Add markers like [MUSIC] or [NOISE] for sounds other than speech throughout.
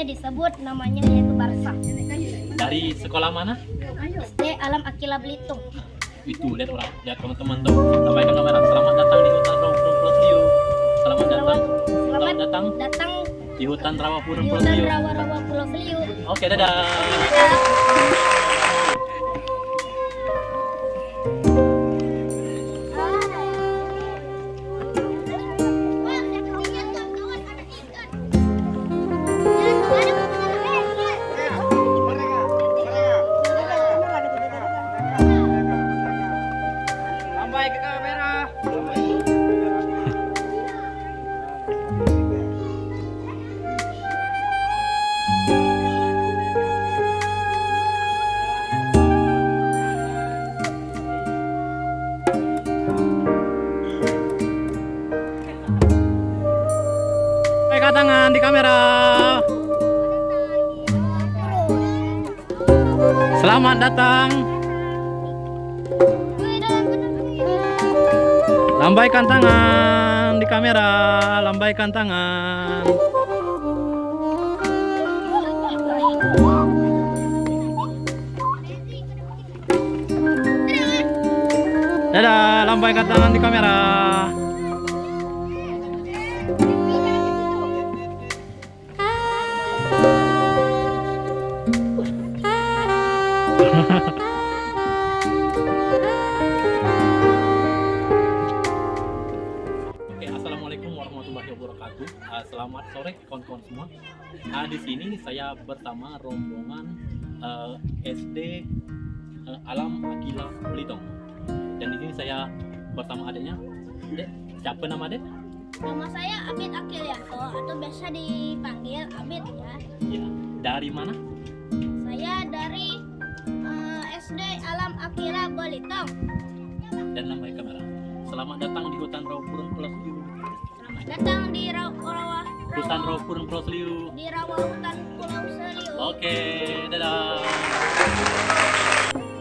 biasanya disebut namanya yaitu Barsa. Dari sekolah mana? SD Alam Akila Belitung. Itu lihat orang, lihat teman-teman tuh. Sampaikan kamera. Selamat datang di hutan Rawapurun Seliu. Selamat datang. Selamat, datang datang di hutan Rawapurun di Pulau hutan Seliu. rawa-rawa Pulau Seliu. Oke, dadah. Lambai Pegang tangan di kamera. Selamat datang. Lambaikan tangan di kamera. Lambaikan tangan. Dadah, lambaikan tangan di kamera. Oke, assalamualaikum warahmatullahi wabarakatuh. Ah, selamat sore kawan-kawan semua. Ah, di sini saya bersama rombongan eh, SD eh, Alam Akila Belitung. Dan di sini saya bersama adiknya. Dek, siapa nama adek? Nama saya Abid Akilyanto atau biasa dipanggil Abid ya. Ya, dari mana? Dari SD Alam Akila Belitung. Dan lambai kamera. Selamat datang di hutan Rawapurun Pulau Seliu. Selamat datang di Rawa, Rawa, Hutan Pulau Seliu. di Rawa Hutan Pulau Seliu. Oke, dadah.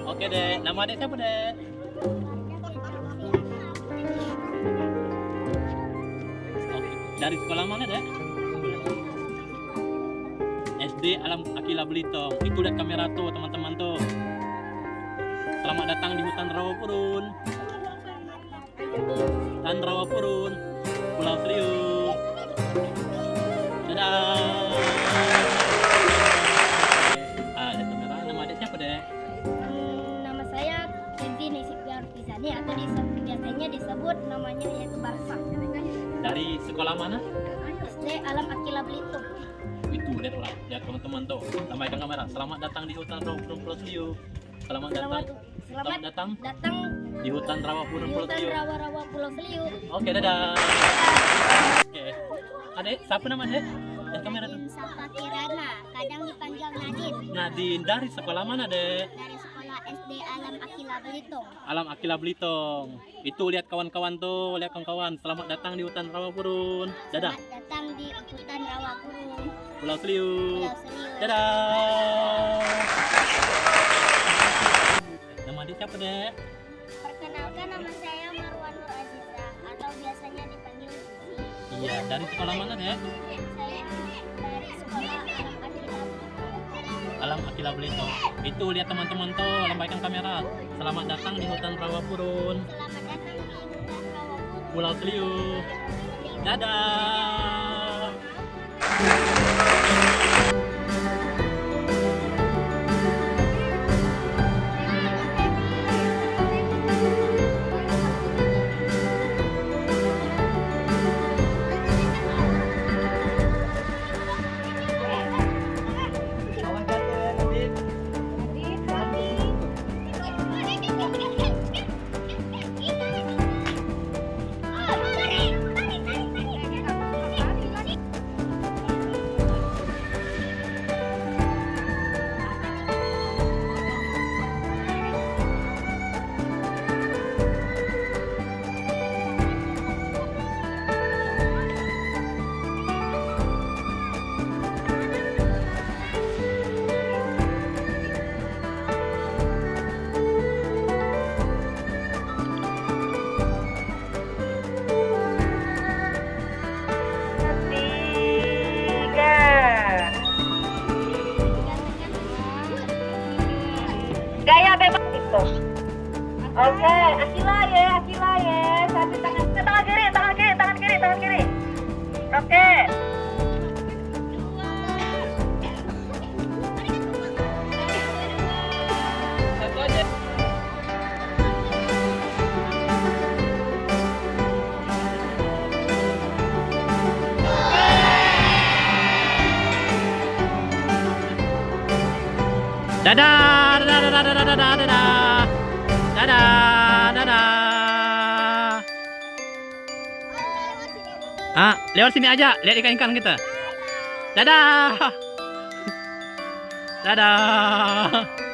Oke dek, nama adek siapa dek? Oke, dari sekolah mana dek? SD Alam Akila Belitung. Itu lihat kamera tuh teman-teman tuh. Selamat datang di hutan Rawapurun. Hutan Rawapurun, Pulau Seliu. Dadah. Ah, ada kamera. Nama adek siapa dek? Hmm, nama saya Kenzi Nisipia Artisani atau biasanya disebut namanya yaitu Barsa. Dari sekolah mana? SD Alam Akila Belitung. Itu lihat orang, lihat teman-teman tuh. Lambaikan kamera. Selamat datang di hutan Rawapurun Pulau Seliu. Selamat datang. Selamat, Selamat selamat datang datang di hutan di Pulau hutan Seliu. rawa-rawa Pulau Seliu. Oke, dadah. Oke. Adek, siapa nama adek? Lihat kamera tuh. Sapa Kirana, kadang dipanggil Nadine Nadine dari sekolah mana dek? dari sekolah SD Alam Akila Belitung. Alam Akila Belitung. Itu lihat kawan-kawan tuh, lihat kawan-kawan. Selamat datang di hutan Rawapurun. Dadah. Selamat datang di hutan rawa kurung Pulau Seliu. Pulau Seliu. Dadah. Adik siapa dek? Perkenalkan nama saya Marwan Nur Aziza atau biasanya dipanggil Zizi. Iya, dari sekolah mana dek? Saya dari sekolah Alam Akila Belitung. Itu lihat teman-teman tuh, lambaikan kamera. Selamat datang di hutan Rawapurun, Selamat datang di hutan rawa kurung. Pulau Seliu. Dadah. Oke, Akila ya, Akila ya. Satu tangan ke tangan kiri, tangan kiri, tangan kiri, tangan kiri. Oke. Dadah, dadah, dadah, dadah, dadah, dadah, dadah. Ah, lewat sini aja, lihat ikan-ikan kita. Dadah. [LAUGHS] Dadah.